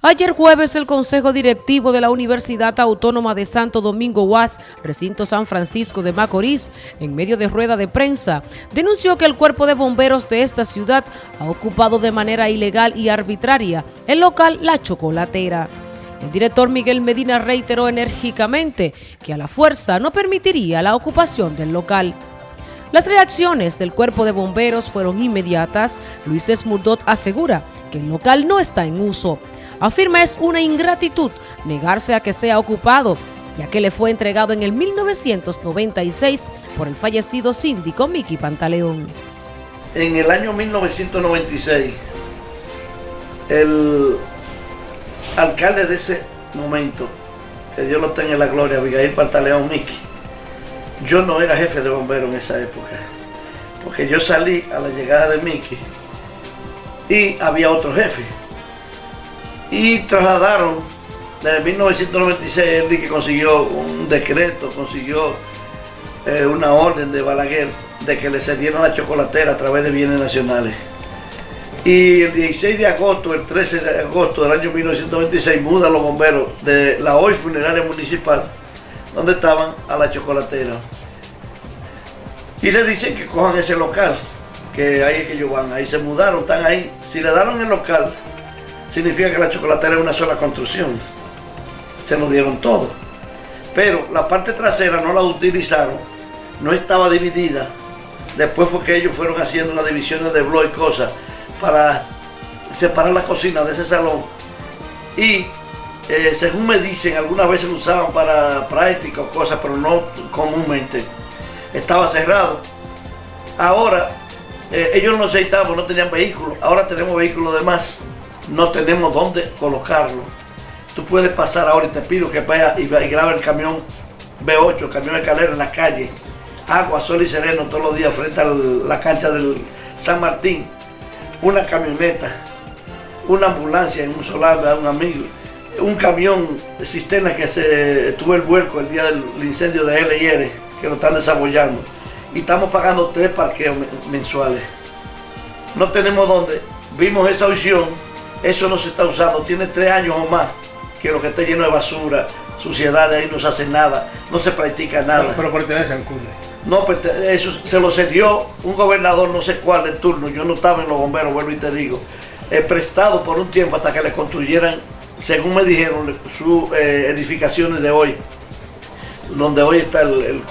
Ayer jueves el Consejo Directivo de la Universidad Autónoma de Santo Domingo UAS, recinto San Francisco de Macorís, en medio de rueda de prensa, denunció que el cuerpo de bomberos de esta ciudad ha ocupado de manera ilegal y arbitraria el local La Chocolatera. El director Miguel Medina reiteró enérgicamente que a la fuerza no permitiría la ocupación del local. Las reacciones del cuerpo de bomberos fueron inmediatas. Luis Esmurdot asegura que el local no está en uso afirma es una ingratitud negarse a que sea ocupado, ya que le fue entregado en el 1996 por el fallecido síndico Miki Pantaleón. En el año 1996, el alcalde de ese momento, que Dios lo tenga en la gloria, Abigail Pantaleón Miki, yo no era jefe de bomberos en esa época, porque yo salí a la llegada de Miki y había otro jefe y trasladaron desde 1996 él que consiguió un decreto, consiguió eh, una orden de Balaguer de que le cedieran la chocolatera a través de bienes nacionales. Y el 16 de agosto, el 13 de agosto del año 1926, mudan los bomberos de la hoy funeraria municipal, donde estaban, a la chocolatera. Y le dicen que cojan ese local, que ahí es que ellos van, ahí se mudaron, están ahí. Si le daron el local, significa que la chocolatera es una sola construcción. Se lo dieron todo. Pero la parte trasera no la utilizaron, no estaba dividida. Después fue que ellos fueron haciendo las divisiones de blog y cosas para separar la cocina de ese salón. Y eh, según me dicen, algunas veces lo usaban para práctica o cosas, pero no comúnmente. Estaba cerrado. Ahora, eh, ellos no aceitaban, no tenían vehículos. Ahora tenemos vehículos de más no tenemos dónde colocarlo. Tú puedes pasar ahora y te pido que vaya y, grabe el camión B8, el camión de calera en la calle. Agua, sol y sereno todos los días frente a la cancha del San Martín. Una camioneta, una ambulancia en un solar de un amigo, un camión de cisterna que se tuvo el vuelco el día del incendio de LIR, que lo están desarrollando. Y estamos pagando tres parqueos mensuales. No tenemos dónde. Vimos esa opción eso no se está usando, tiene tres años o más que lo que está lleno de basura, suciedad, ahí no se hace nada, no se practica nada. Pero, pertenece al CUNE. No, pues, eso se lo cedió un gobernador, no sé cuál de turno, yo no estaba en los bomberos, vuelvo y te digo, he prestado por un tiempo hasta que le construyeran, según me dijeron, sus eh, edificaciones de hoy, donde hoy está el, el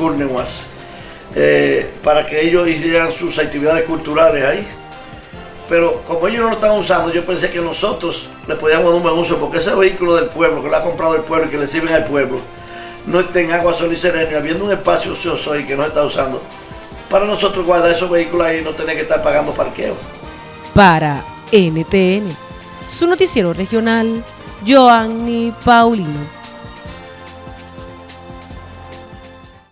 eh, para que ellos hicieran sus actividades culturales ahí pero como ellos no lo estaban usando, yo pensé que nosotros le podíamos dar un buen uso, porque ese vehículo del pueblo, que lo ha comprado el pueblo y que le sirven al pueblo, no esté en agua, sol y sereno, habiendo un espacio ocioso y que no está usando, para nosotros guardar esos vehículos ahí y no tener que estar pagando parqueo. Para NTN, su noticiero regional, Joanny Paulino.